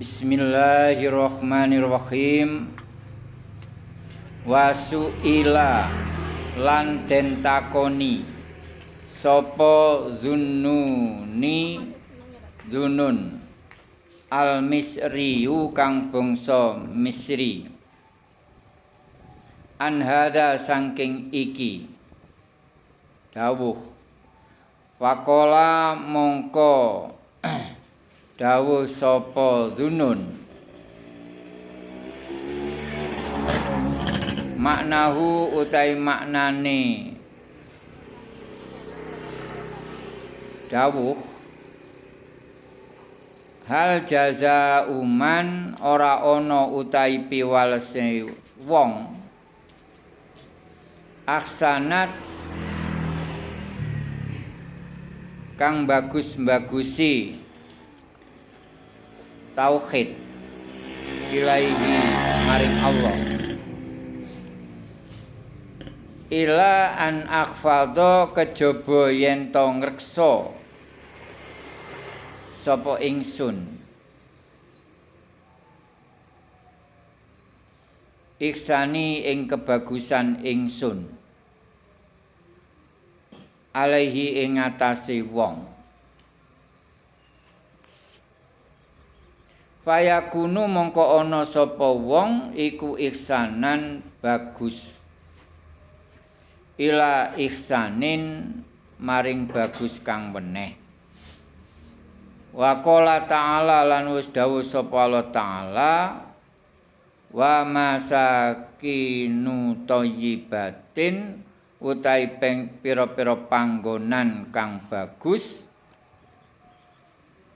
Bismillahirrahmanirrahim. Wasu'ila lan den takoni sapa zunnuni? Zunun al misriyu kang bangsa misri. An hada saking iki. Dawuh. Wakola mongko dawuh sapa dunun? Maknahu utai maknane. Dawuh hal jaza uman ora ana utai piwalese wong? Aksanat kang bagus-bagusi tauhid. Ilaihi maring Allah. Ila an akhfadha kejaba yen to ngreksa sapa ingsun. Iksani ing kebagusan ingsun. Alaihi ing atase wong Fayakunu mongko ana sapa wong iku ihsanan bagus. Ila ihsanin maring bagus kang weneh. Wa qala ta'ala lan wis dawuh sapa Allah ta'ala wa masakinu thayyibatin utai peng pira-pira panggonan kang bagus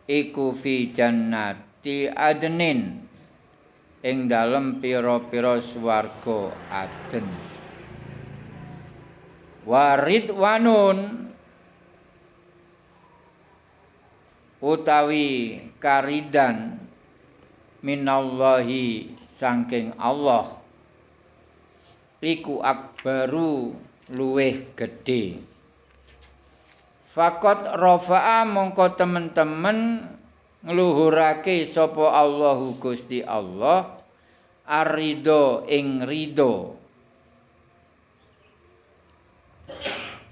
iku fi jannat ti adnin ing dalem pira-pira swarga aden. Warid wanun utawi karidan minallahi saking Allah iku akbaru luweh gedhe. Fakot rafa'a mongko temen-temen ngluhurake sapa Allahu Gusti Allah arido ing rido.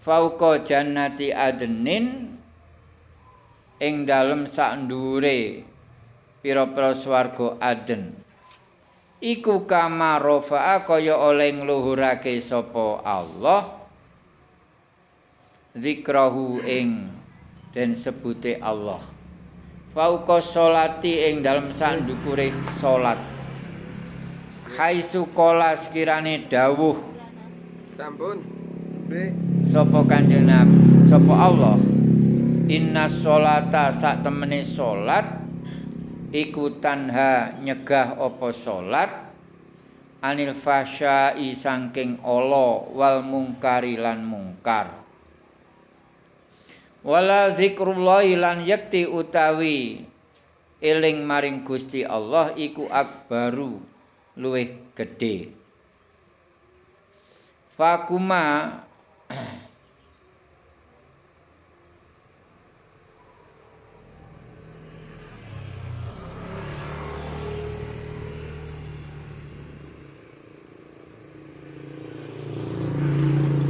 Fauqa jannati adnin ing dalem sak ndure pira-pira swarga aden iku kama rafa'a kaya oleh ngluhurake sapa Allah zikrahu ing den sebute Allah fauqa sholati ing dalem sandukure salat khaisu qala sekirane dawuh. Sampun. Sapa kanjeng Nabi? Sapa Allah? Inna sholata sak temene salat iku tanha nyegah apa salat anil fasya'i saking ala wal mungkari lan mungkar wala zikrullah lan yakti utawi eling maring Gusti Allah iku akbaru luwih gedhe. Fakuma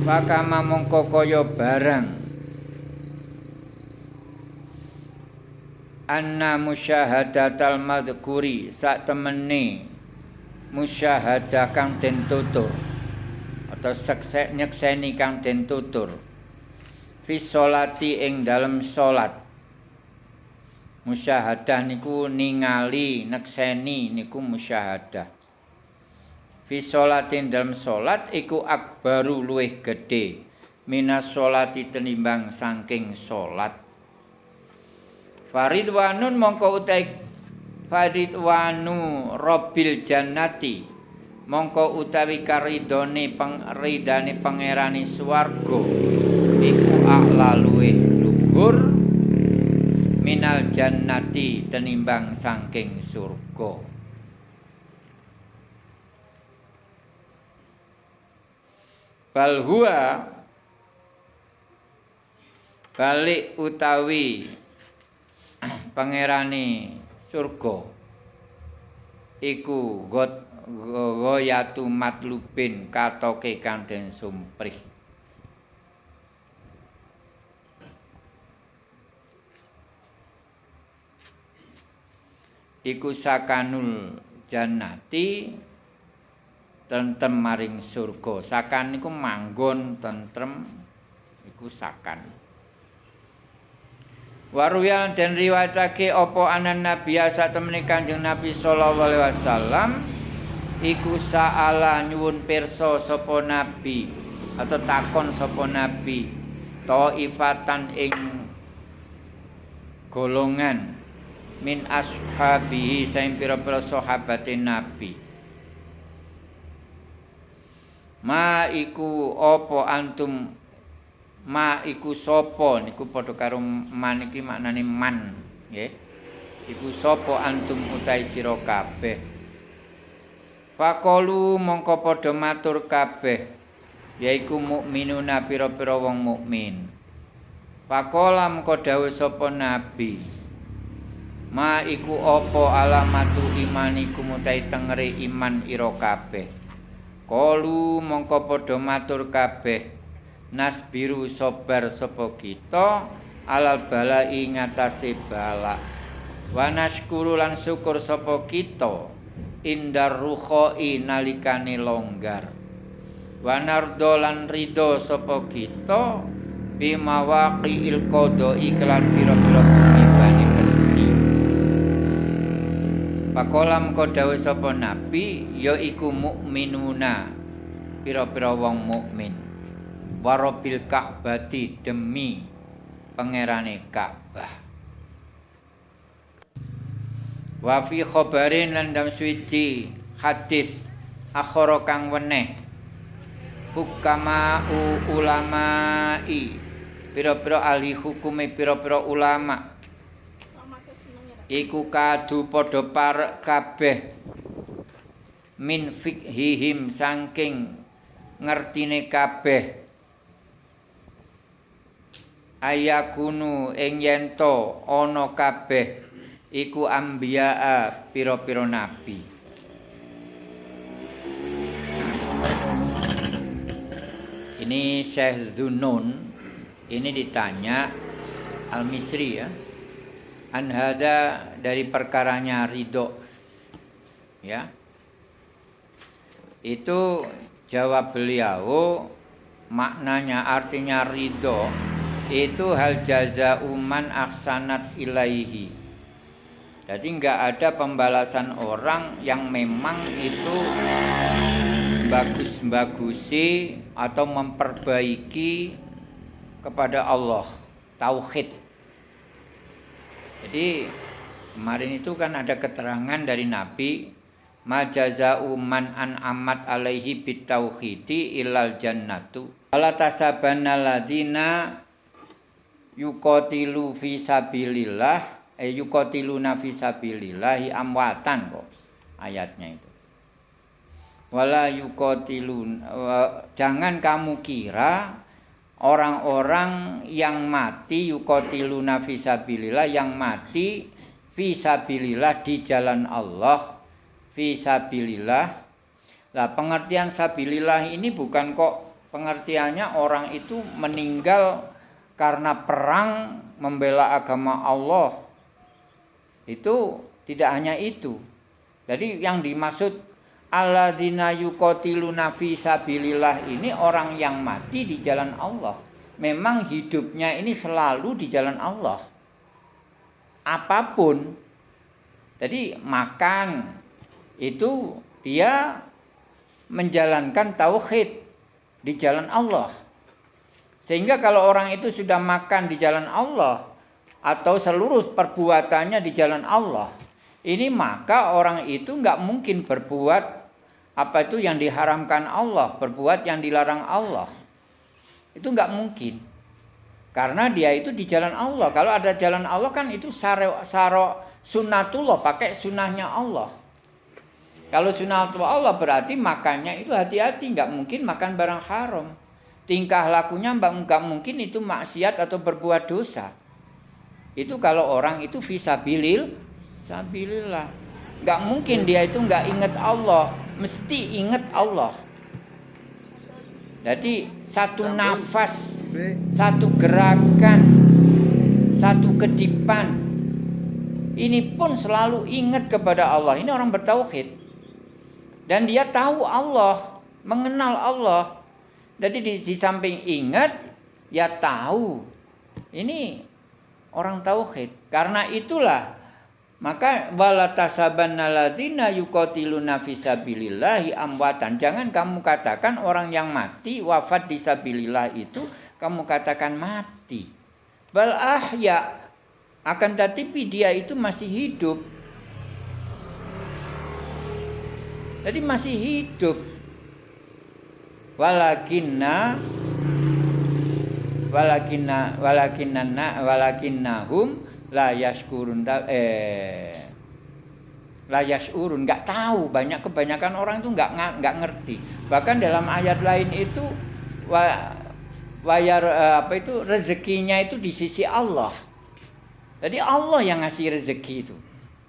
Fakama mongko kaya barang anna musyahadatal madhkuri sak temene musyahadah kang den tutur atau seksek nyekseni kang den tutur. Fi sholati ing dalem salat musyahadah niku ningali nekseni niku musyahadah. Fi sholati dalem salat iku akbaru luwih gedhe. Minas sholati tenimbang saking salat Faridwanun mongko utai Faridwanu Robil Jannati. Mongko utawi karidone pengridane pangerani swarga. Iku a'la luweh luhur minal jannati tenimbang saking surga. Bal huwa balik utawi pangerane surga iku goyatu matlubin katoke kang den sumprih iku sakanul jannati tentrem maring surga. Sakan niku manggon tentrem iku sakan. Waruyan dan riwayatake opo anan nabi asa temene Kanjeng Nabi sallallahu alaihi wasallam? Iku saala nyuwun pirsa sapa nabi atau takon sapa nabi. Taifatan ing golongan. Min ashabihi saing pira-pira sahabate nabi. Ma iku apa antum ma iku sapa? Niku padha karo man iki maknane man nggih. Iku sapa antum utahe sira kabeh? Faqalu mongko padha matur kabeh yaiku mukminuna pira-pira wong mukmin. Faqala mongko dawuh sapa nabi? Ma iku apa alamatu imanikum utahe tengere iman ira kabeh? Kalu mongko padha matur kabeh nasbiru sabar sapa kita alal bala ing ngatasé bala wa nashkuru lan syukur sapa kita indar rukhoi nalikane longgar. Wa nardo lan ridho sapa kita bimawaqi il qada iklan pira-pira ibane mesti Pakolam kodawe sapa nabi ya iku mukminuna. Pira-pira wong mukmin warabil ka'bati demi pangerane Ka'bah. Wa fi khabarin lan dalam suci hadis akhara kang weneh. Hukama ulamai. Pira-pira ahli hukume pira-pira ulama. Iku kadu padha parek kabeh. Min fikhihim saking ngertine kabeh ayakunu ing yen to ana kabeh iku ambiyaa pira-pira nabi. Ini Syekh Zunun ini ditanya Al-Misri ya. Anhada dari perkaranya ridho. Ya. Itu jawab beliau maknanya artinya ridho itu hal jaza uman aksanat ilaihi. Jadi nggak ada pembalasan orang yang memang itu bagus-bagusi atau memperbaiki kepada Allah tauhid. Jadi kemarin itu kan ada keterangan dari Nabi majaza'u man an amat alaihi bitauhidi ilal jannatu. Wala tasabana ladina yuqatilu fi sabilillah eh yuqatiluna fi sabilillahi amwatan kok ayatnya itu. Wala yuqatilun jangan kamu kira orang-orang yang mati yukotiluna fisabilillah yang mati fisabilillah di jalan Allah fisabilillah lah pengertian sabilillah ini bukan kok pengertiannya orang itu meninggal karena perang membela agama Allah itu tidak hanya itu jadi yang dimaksud alladzina yuqatiluna fi sabilillah ini orang yang mati di jalan Allah. Memang hidupnya ini selalu di jalan Allah. Apa pun. Jadi makan itu dia menjalankan tauhid di jalan Allah. Sehingga kalau orang itu sudah makan di jalan Allah atau seluruh perbuatannya di jalan Allah, ini maka orang itu nggak mungkin berbuat apa itu yang diharamkan Allah, berbuat yang dilarang Allah. Itu nggak mungkin. Karena dia itu di jalan Allah. Kalau ada jalan Allah kan itu saro, saro sunnatullah, pakai sunnahnya Allah. Kalau sunnatullah Allah berarti makannya itu hati-hati, nggak mungkin makan barang haram. Tingkah lakunya nggak mungkin itu maksiat atau berbuat dosa. Itu kalau orang itu visabilil, sabilillah. nggak mungkin dia itu nggak ingat Allah, mesti ingat Allah. Jadi satu nafas, satu gerakan, satu kedipan, ini pun selalu ingat kepada Allah. Ini orang bertauhid. Dan dia tahu Allah, mengenal Allah. Jadi di, di samping ingat, ya tahu. Ini orang tauhid. Karena itulah maka wala tasabanna fisabilillahi amwatan. Jangan kamu katakan orang yang mati wafat di sabilillah itu kamu katakan mati. Bal ahya akan tetapi dia itu masih hidup. Jadi masih hidup. Walakinna walakinna walakinna walakinnahum la yaskurun eh la yasurun nggak tahu banyak kebanyakan orang itu nggak nggak ngerti. Bahkan dalam ayat lain itu wa, wayar eh, apa itu rezekinya itu di sisi Allah. Jadi Allah yang ngasih rezeki itu.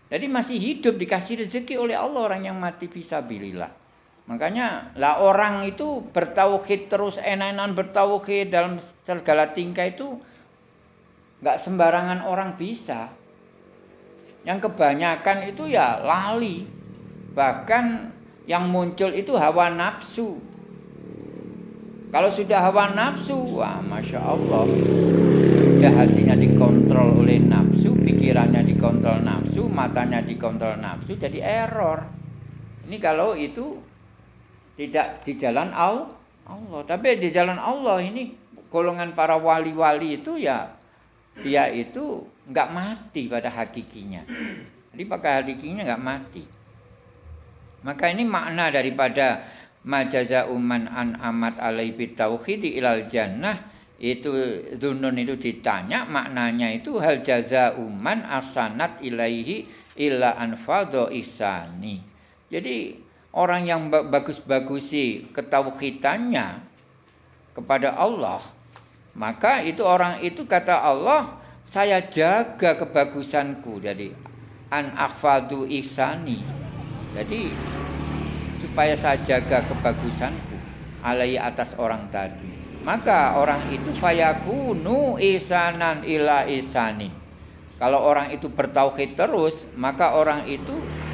Jadi masih hidup dikasih rezeki oleh Allah orang yang mati fisabilillah makanya lah orang itu bertauhid terus enak-enakan bertauhid dalam segala tingkah itu nggak sembarangan orang bisa. Yang kebanyakan itu ya lali. Bahkan yang muncul itu hawa nafsu. Kalau sudah hawa nafsu, wah masya Allah, sudah hatinya dikontrol oleh nafsu, pikirannya dikontrol nafsu, matanya dikontrol nafsu, jadi error. Ini kalau itu tidak di jalan Allah, tapi di jalan Allah ini golongan para wali-wali itu ya dia itu nggak mati pada hakikinya. Jadi pada hakikinya nggak mati. Maka ini makna daripada majaza uman an amat alaihi tauhidi ilal jannah itu dunun itu ditanya maknanya itu hal jaza uman asanat ilaihi illa anfadho isani. Jadi orang yang bagus-bagusi ketauhidannya kepada Allah maka itu orang itu kata Allah, saya jaga kebagusanku. Jadi an akhfadu ihsani. Jadi supaya saya jaga kebagusanku alai atas orang tadi. Maka orang itu fayakunu isanan ila isani. Kalau orang itu bertauhid terus, maka orang itu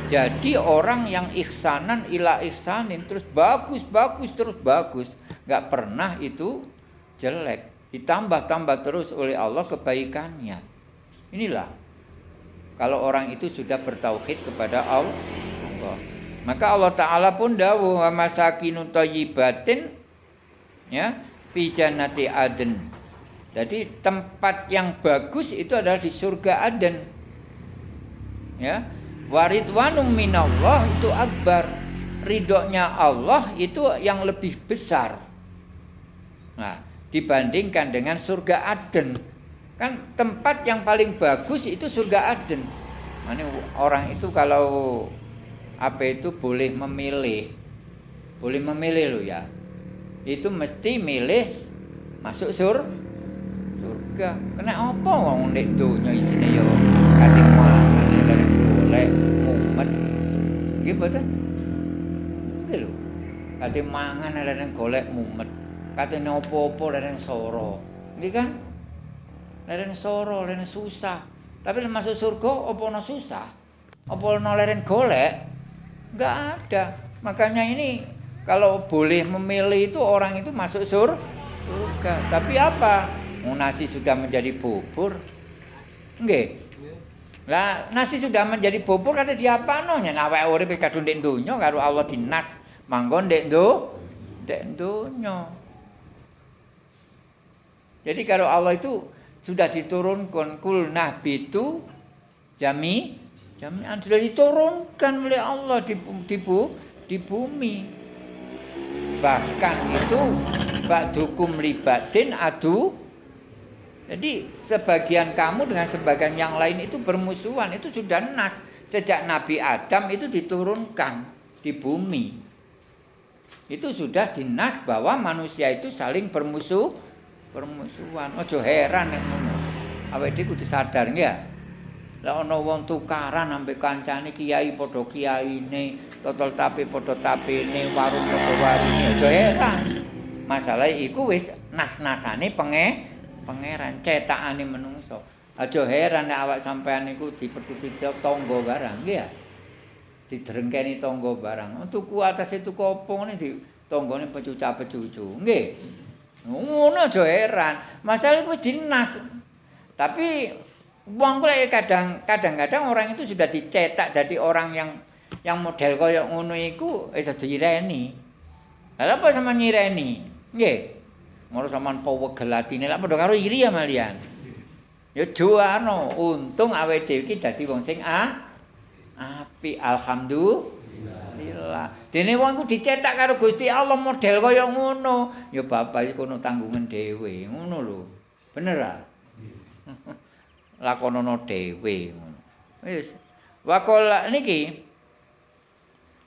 jadi orang yang ihsanan ila ihsanin terus bagus bagus terus bagus, nggak pernah itu jelek ditambah-tambah terus oleh Allah kebaikannya. Inilah kalau orang itu sudah bertauhid kepada Allah. Maka Allah Ta'ala pun dawuh wa masakinu thayyibatin ya fi jannati aden. Jadi tempat yang bagus itu adalah di surga Aden. Ya. Waridwanum minallah itu akbar. Ridhonya Allah itu yang lebih besar. Nah, dibandingkan dengan surga Aden. Kan tempat yang paling bagus itu surga Aden. Mana orang itu kalau apa itu boleh memilih. Boleh memilih lo ya. Itu mesti milih masuk sur surga. Kena apa wong nek donya isine yo kate mangan lare golek mumet. Nggih mboten? Nggih lho. Kate mangan lare golek mumet katanya opo-opo leren soro. Nggih kan? Leren soro leren susah. Tapi masuk surga opo no susah? Opo no leren golek? Nggak ada. Makanya ini kalau boleh memilih itu orang itu masuk sur surga. Tapi apa? Mau nasi sudah menjadi bubur. Nggih lah nasi sudah menjadi bubur kata apa nya awake urip kadung ndek donya karo Allah dinas. Manggon ndek ndo ndek donya. Jadi kalau Allah itu sudah diturunkan kul itu jami jami sudah diturunkan oleh Allah di, di, di bumi. Bahkan itu ba'dukum libatin adu jadi sebagian kamu dengan sebagian yang lain itu bermusuhan itu sudah nas sejak Nabi Adam itu diturunkan di bumi. Itu sudah dinas bahwa manusia itu saling bermusuh permusuhan. Ojo heran yang ngono. Awake dhewe kudu sadar ya. Lah ana wong tukaran ambek kancane kiai padha kiyaine, totol tapi padha tapine, warung padha warunge. Aja heran. Masalah iku wis nas-nasane penge pangeran cetakane menungso. Aja heran nek awak sampean niku dipethuti tangga barang, nggih ya. Didrengkeni tangga barang. Tuku atas itu apa ngene di tanggane pecuca-pecucu. Nggih. Ngono aja heran. Masalah iku dinas. Tapi wong kuwi kadang kadang-kadang orang itu sudah dicetak jadi orang yang yang model kaya ngono iku eh dadi ireni. Lah apa sama nyireni? Nggih. Ngono sampean pewegel atine lak padha karo iri ya malian. Ya juano, untung awake dhewe iki dadi wong sing ah api alhamdulillah. Dene wong ku dicetak karo Gusti Allah model kaya ngono. Ya bapak iki kono tanggungan dhewe, ngono lho. Bener ah? lakonono dhewe wis waqala niki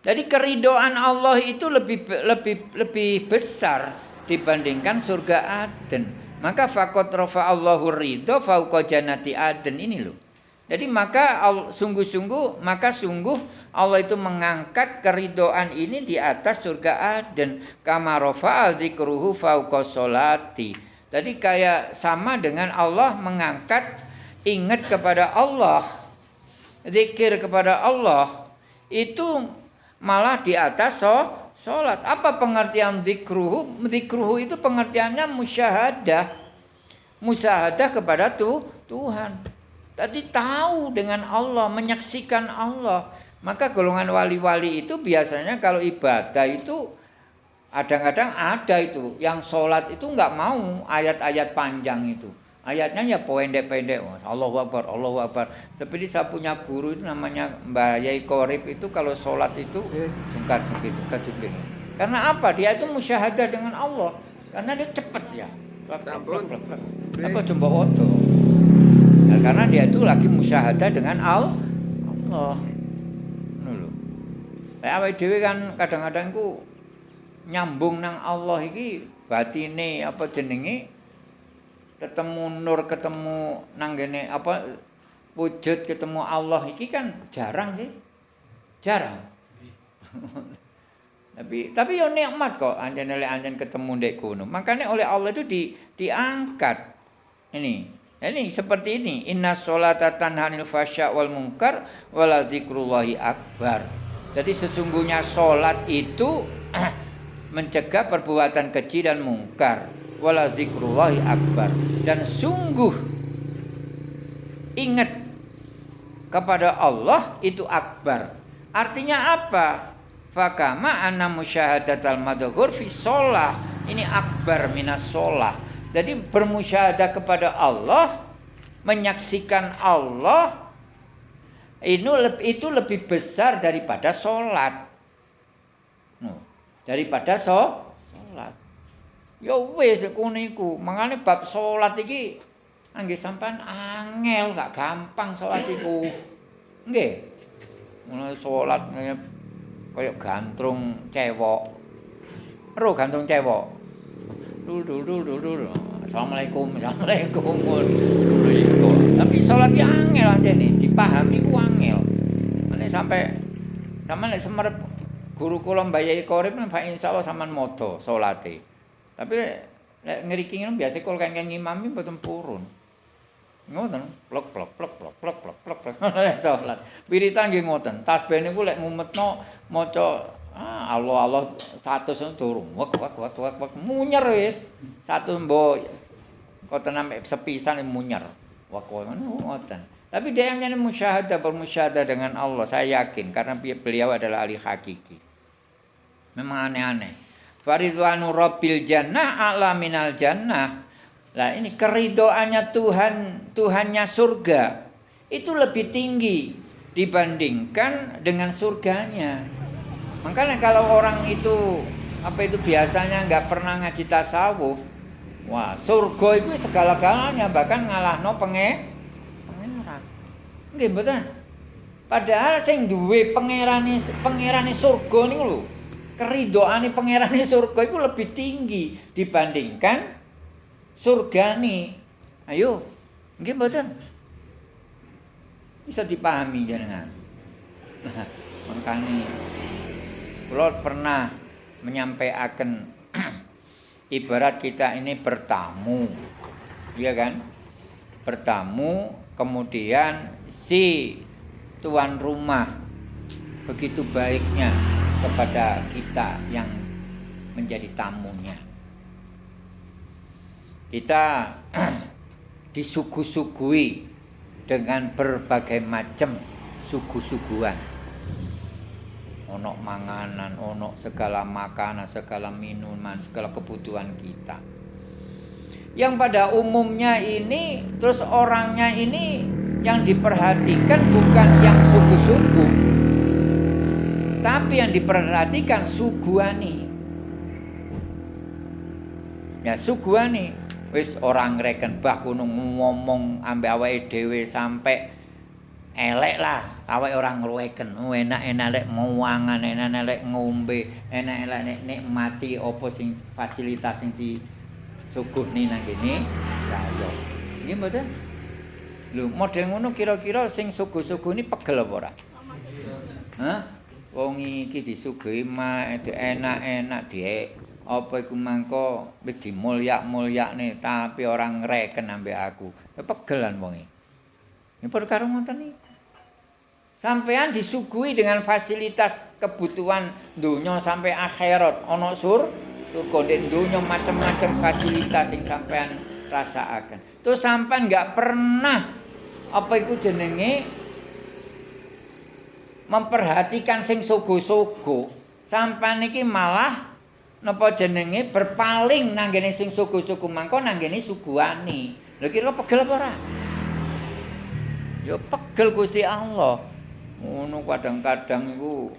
jadi keridoan Allah itu lebih lebih lebih besar dibandingkan surga Aden. Maka fakot rofa Allahu ridho fauqa jannati Aden ini loh. Jadi maka sungguh-sungguh maka sungguh Allah itu mengangkat keridoan ini di atas surga Aden. Kama rofa zikruhu fauqa solati. Jadi kayak sama dengan Allah mengangkat ingat kepada Allah, zikir kepada Allah, itu malah di atas so, sholat. Apa pengertian zikruhu? Zikruhu itu pengertiannya musyahadah. Musyahadah kepada tu, Tuhan. Tadi tahu dengan Allah, menyaksikan Allah. Maka golongan wali-wali itu biasanya kalau ibadah itu kadang-kadang ada itu. Yang sholat itu nggak mau ayat-ayat panjang itu. Ayatnya ya pendek-pendek. Allahu Akbar, Allahu Akbar. Seperti saya punya guru itu namanya Mbak Yai Korib itu kalau sholat itu sungkan sedikit, sedikit. Karena apa? Dia itu musyahadah dengan Allah. Karena dia cepat ya. Apa coba oto? Nah, karena dia itu lagi musyahadah dengan Allah. Nulu. Kayak apa dewi kan kadang-kadang ku nyambung nang Allah iki batine apa jenenge ketemu nur ketemu nanggene apa wujud ketemu Allah iki kan jarang sih. Jarang. Tapi tapi yo nikmat kok anjen oleh anjen ketemu dek kuno makanya oleh Allah itu di diangkat. Ini ini seperti ini. Inna sholata tanhanil fasya wal munkar wala zikrullahi akbar. Jadi sesungguhnya sholat itu mencegah perbuatan keji dan mungkar wala akbar. Dan sungguh ingat kepada Allah itu akbar. Artinya apa? Fakama anna musyahadatal madhur fi sholah. Ini akbar minas sholah. Jadi bermusyahadah kepada Allah menyaksikan Allah itu lebih besar daripada sholat. Daripada sholat Ya wis ngono iku. Mangane bab salat iki anggih sampean angel gak gampang salat iku. Nggih. Mulai salat kaya gantung cewek. Ro gantung cewek. Dul dul dul dul dul. Assalamualaikum. Assalamualaikum. Tapi salat iki angel ajene dipahami ku angel. Nek sampai sampean nek semerep guru kula Mbah Yai Pak insyaallah sampean moto salate. Tapi nek ngriki ngono biasa kok kenging ngimami mboten purun. Ngoten, plok plok plok plok plok plok plok plok salat. Wirita nggih ngoten. Tasbih niku lek ngumetno maca ah Allah Allah 100 durung. Wek wek wek wek wek munyer wis. Satu mbok koten sampe sepisan munyer. Wek wek ngoten. Tapi dia yang musyahadah bermusyahadah dengan Allah, saya yakin karena beliau adalah ahli hakiki. Memang aneh-aneh. Faridwanu Rabbil Jannah ala minal jannah. Lah ini keridoannya Tuhan, Tuhannya surga itu lebih tinggi dibandingkan dengan surganya. Makanya kalau orang itu apa itu biasanya nggak pernah ngaji tasawuf, wah surga itu segala-galanya bahkan ngalah no penge pangeran. Nggih mboten. Padahal sing duwe pangerane pangerane surga niku lho keridoane pangerane surga itu lebih tinggi dibandingkan surga nih. Ayo, nggih mboten? Bisa dipahami jenengan. Nah, makanya kula pernah menyampaikan ibarat kita ini bertamu. Iya kan? Bertamu kemudian si tuan rumah begitu baiknya kepada kita yang menjadi tamunya. Kita disuguh-suguhi dengan berbagai macam suguh-suguhan. Ono manganan, ono segala makanan, segala minuman, segala kebutuhan kita. Yang pada umumnya ini terus orangnya ini yang diperhatikan bukan yang suku-suku tapi yang diperhatikan suguani ya suguani wis orang reken bah kuno ngomong ambe awake dhewe sampai elek lah. Awake orang ngreken oh, enak-enak lek nguangan enak-enak lek ngombe enak-enak nek nikmati apa sing fasilitas sing di suguhni nang kene. Ya yo nggih mboten? Lho, model ngono kira-kira sing sugu-sugu ini pegel apa ora? Hah? Wong iki disuguhi enak-enak dhek. Apa iku mangko wis dimulyak-mulyakne tapi orang ngreken ambek aku. Pegelan wong iki. Ini perkara ngoten iki. Sampean disuguhi dengan fasilitas kebutuhan dunia sampai akhirat. Ana sur, surga dunya macam-macam fasilitas sing sampean rasakaken. Terus sampean enggak pernah apa iku jenenge memperhatikan sing sugu-sugu. Sampai niki malah napa jenenge berpaling nang ngene sing sugu-sugu mangko nang ngene suguani lho kira pegel apa ora? Ya pegel Gusti Allah. Ngono kadang-kadang iku.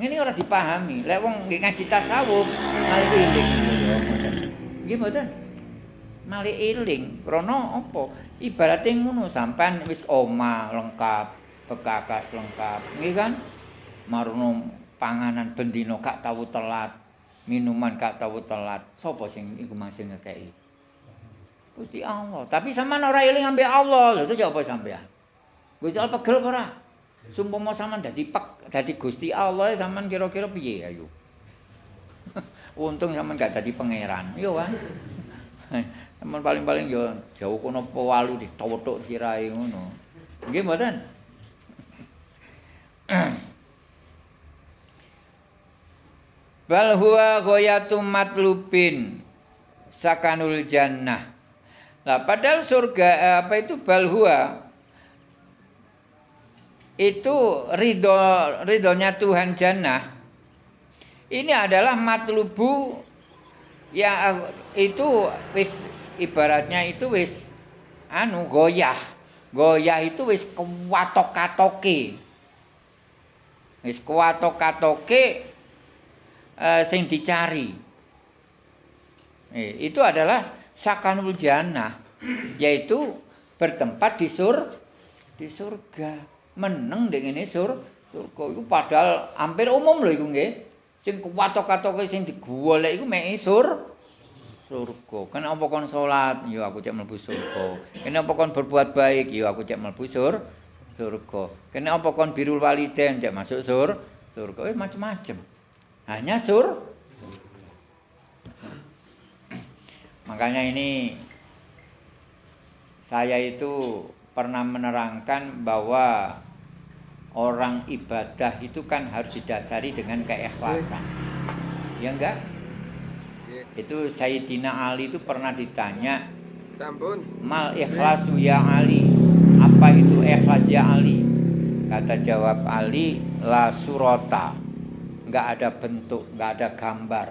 Ngene ora dipahami. Lek wong nggih ngaji tasawuf malah iling. Nggih mboten? Malah iling. Krana apa? Ibaratnya ngono sampean wis oma lengkap bekakas lengkap. Nggih kan? Marono panganan bendino gak tahu telat minuman gak tahu telat. Sapa sing iku masih ngekei Gusti Allah. Tapi sama ora eling ambek Allah. Lho itu sapa sampean? Gusti Allah pegel ora? Sumpama sampean dadi pek dadi Gusti Allah sampean kira-kira piye ayo untung sampean gak dadi pangeran. Yo kan? Teman paling-paling yo jauh kono pewalu ditotok sirahe ngono. Nggih mboten? Bal huwa ghayatu matlubin sakanul jannah. Lah padahal surga eh, apa itu bal huwa itu ridho ridhonya Tuhan jannah ini adalah matlubu yang itu wis ibaratnya itu wis anu goyah. Goyah itu wis kuwatok-katoke. Wis kuwatok-katoke uh, sing dicari. Eh, itu adalah sakanul jannah, yaitu bertempat di sur di surga. Meneng dengan ini sur surga itu padahal hampir umum loh itu nggih. Sing kuwatok-katoke sing digolek iku mek sur surga. Kan apa kon salat, ya aku cek mlebu surga. Kene apa kon berbuat baik, ya aku cek mlebu sur surga. Kene apa kon birul waliden, cek masuk sur surga. Eh macam-macam. Hanya sur Makanya ini saya itu pernah menerangkan bahwa orang ibadah itu kan harus didasari dengan keikhlasan. Ya enggak? Itu Sayyidina Ali itu pernah ditanya. Mal ikhlasu ya Ali. Apa itu ikhlas ya Ali? Kata jawab Ali, la surota. Enggak ada bentuk, enggak ada gambar.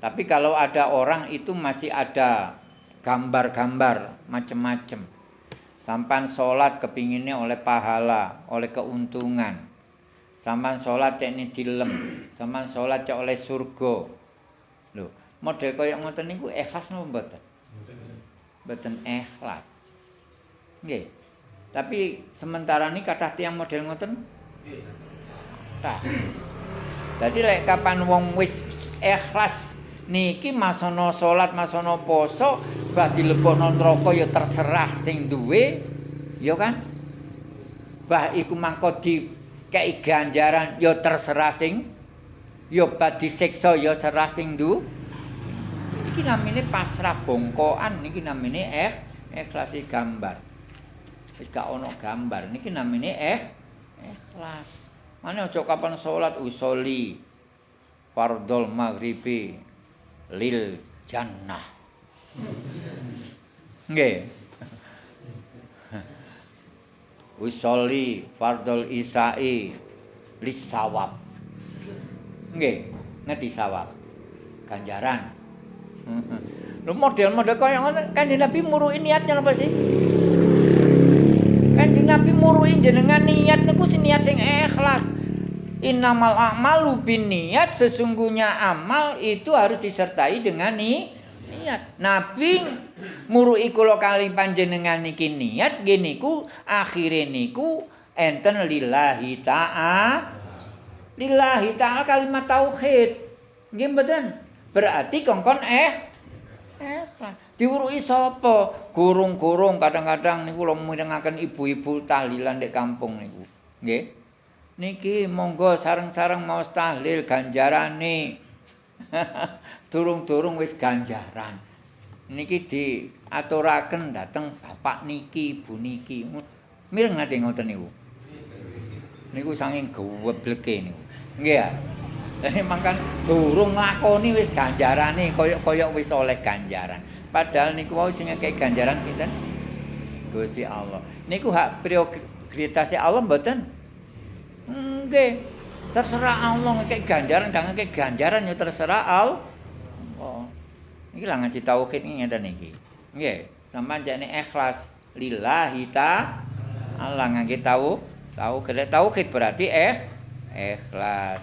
Tapi kalau ada orang itu masih ada gambar-gambar macam-macam. Sampan sholat kepinginnya oleh pahala, oleh keuntungan. Sampan sholat cek ini dilem. Sampan sholat cek oleh surga. Lho, model kaya ngoten niku ikhlas napa mboten? Mboten ikhlas. Nggih. Tapi sementara ini kata tiang model ngoten? Tah. Jadi lek kapan wong wis ikhlas niki masono salat, masono poso, bah dilebokno neraka ya terserah sing duwe, ya kan? bah iku mangko di kei ganjaran ya terserah sing ya badi siksa ya serah sing du iki namine pasrah bongkoan niki namine eh ikhlas gambar wis gak ono gambar. Niki namine eh ikhlas. Mana aja kapan salat usoli. Fardhol maghribi. Lil jannah. Nggih. Usoli fardol isai. Lis sawab. Nggih. Ngerti sawab? Ganjaran. Lu model-model kaya ngono kanjeng Nabi muruhi niatnya apa sih Nabi muruhi jenengan niat niku sing niat sing ikhlas. Innamal a'malu niat sesungguhnya amal itu harus disertai dengan ni niat. Nabi muruhi kula kali panjenengan niki niat gini ku akhire niku enten lillahi ta'a. Lillahi ta'ala kalimat tauhid. Nggih mboten? Berarti kongkon eh eh diuruhi sapa gurung-gurung kadang-kadang niku kula mirengaken ibu-ibu tahlilan di kampung niku nggih niki monggo sareng-sareng mau tahlil ganjarane durung-durung wis ganjaran. Niki diaturaken dateng bapak niki, ibu niki. Mireng ngate ngoten niku. Niku saking gewebleke niku. Nggih ya. Lah mangkan durung nglakoni wis ganjarane kaya-kaya wis oleh ganjaran. Padahal niku wau sing ngekek ganjaran sinten? Gusti Allah. Niku hak prioritas Allah mboten? Nggih. Terserah Allah ngekek ganjaran, gak ngekek ganjaran ya terserah Allah. Iki lah ngaji tauhid iki ngeten iki. Nggih, sampean jane ikhlas lillahi ta Allah ngaji tahu tahu kene tauhid berarti eh ikhlas.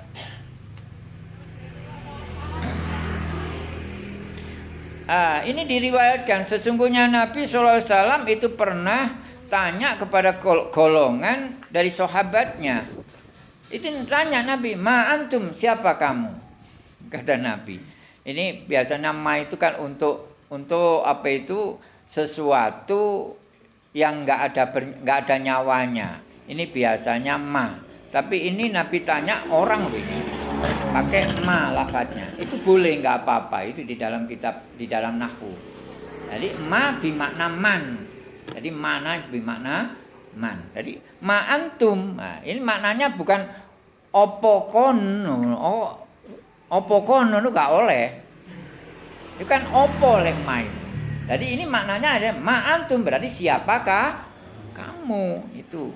Ah, ini diriwayatkan sesungguhnya Nabi SAW itu pernah tanya kepada golongan dari sahabatnya. Itu tanya Nabi, "Ma antum siapa kamu?" Kata Nabi, ini biasanya ma itu kan untuk untuk apa itu sesuatu yang nggak ada nggak ada nyawanya. Ini biasanya ma. Tapi ini Nabi tanya orang ini pakai ma lafadznya. Itu boleh nggak apa-apa. Itu di dalam kitab di dalam nahu. Jadi ma bimakna man. Jadi mana bimakna man. Jadi ma antum. Nah, ini maknanya bukan opo kono. Oh, itu gak oleh. Itu kan opo lek main. Jadi ini maknanya ada ma'antum berarti siapakah kamu itu.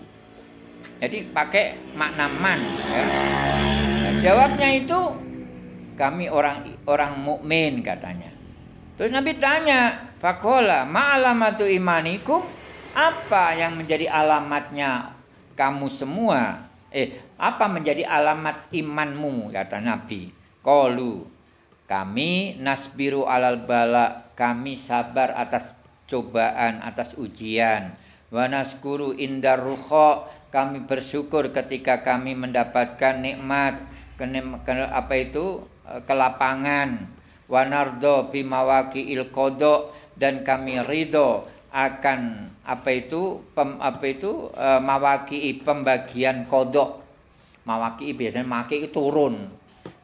Jadi pakai makna man. Ya. Jawabnya itu kami orang orang mukmin katanya. Terus Nabi tanya, Fakola, ma'alamatu imanikum? Apa yang menjadi alamatnya kamu semua? Eh, apa menjadi alamat imanmu? Kata Nabi. Qalu kami nasbiru alal bala kami sabar atas cobaan atas ujian wa naskuru indar ruha kami bersyukur ketika kami mendapatkan nikmat apa itu e, kelapangan wa nardo bimawaki il kodok dan kami ridho akan apa itu pem, apa itu e, mawaki pembagian kodok mawaki biasanya maki itu turun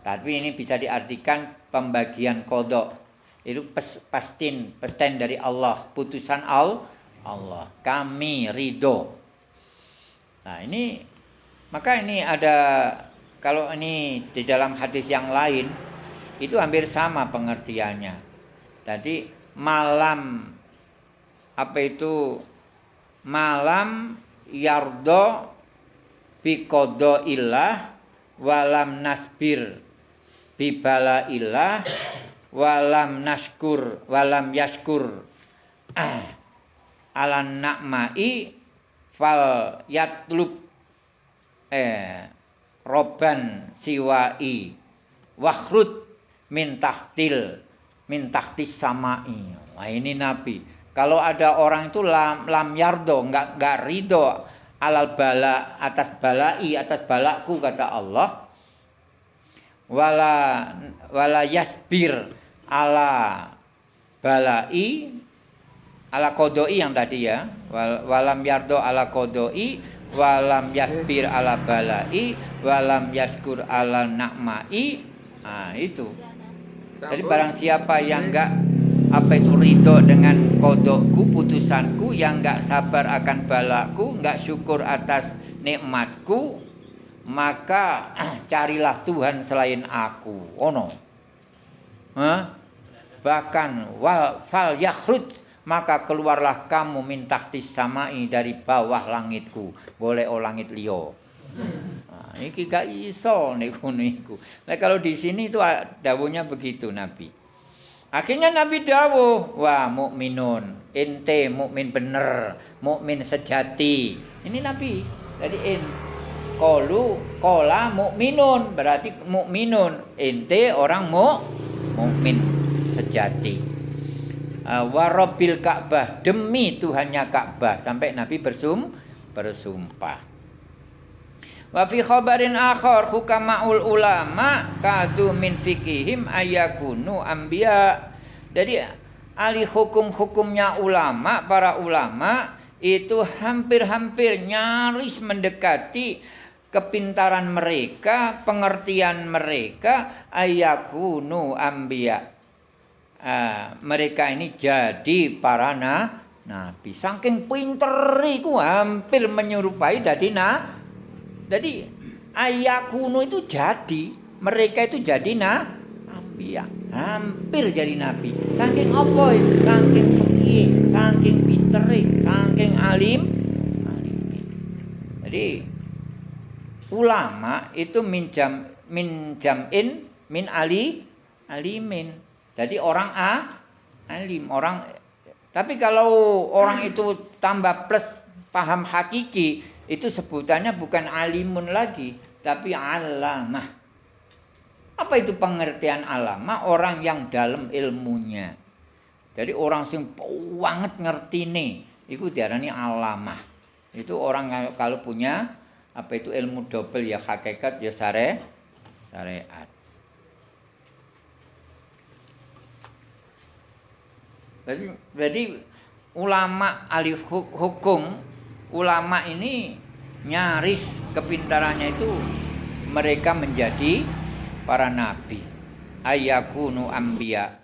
Tapi ini bisa diartikan pembagian kodok. Itu pes, pastin, pesten dari Allah. Putusan al, Allah. Kami ridho. Nah ini, maka ini ada, kalau ini di dalam hadis yang lain, itu hampir sama pengertiannya. Jadi malam, apa itu, malam yardo bikodo ilah walam nasbir bibala ilah walam naskur walam yaskur alan nakmai fal yatlub. Eh roban siwai. Wakhrut min tahtil min tahtis samai. Nah ini nabi. Kalau ada orang itu lam, lam yardo enggak enggak ridho alal bala atas balai atas balaku kata Allah wala wala yasbir ala balai ala kodoi yang tadi ya. Walam yardo ala kodoi walam yasbir ala balai walam yaskur ala nakmai nah itu. Jadi barang siapa yang enggak apa itu ridho dengan kodokku putusanku yang enggak sabar akan balaku enggak syukur atas nikmatku maka carilah Tuhan selain aku. Ono. Hah? bahkan wal fal yakhruj maka keluarlah kamu minta samai dari bawah langitku. Boleh o langit liyo ini gak iso niku niku nah, kalau di sini itu dawuhnya begitu Nabi. Akhirnya Nabi dawuh wah mukminun ente mukmin bener mukmin sejati. Ini Nabi. Jadi in kolu kola mukminun. Berarti mukminun ente orang mu mukmin sejati. Warobil Ka'bah. Demi Tuhannya Ka'bah. Sampai Nabi bersum bersumpah. Wa fi khabarin akhar hukamaul ulama kadu min fikihim ayakunu anbiya. Jadi ahli hukum-hukumnya ulama, para ulama itu hampir-hampir nyaris mendekati kepintaran mereka, pengertian mereka ayakunu anbiya uh, mereka ini jadi para na, nabi. Saking pinter hampir menyerupai dadi. Jadi ayakunu itu jadi, mereka itu jadi na ya hampir jadi nabi. Saking apa? Saking fikih, saking pinter, saking alim, alim. Jadi ulama itu minjam minjamin min ali alimin jadi orang A alim, orang tapi kalau orang itu tambah plus paham hakiki, itu sebutannya bukan alimun lagi, tapi alamah. Apa itu pengertian alamah? Orang yang dalam ilmunya. Jadi orang sing banget ngerti nih, itu diarani alamah. Itu orang kalau punya apa itu ilmu double ya hakikat ya syare syariat. Jadi, jadi ulama ahli hukum, ulama ini nyaris kepintarannya itu mereka menjadi para nabi. Ayakunu anbiya.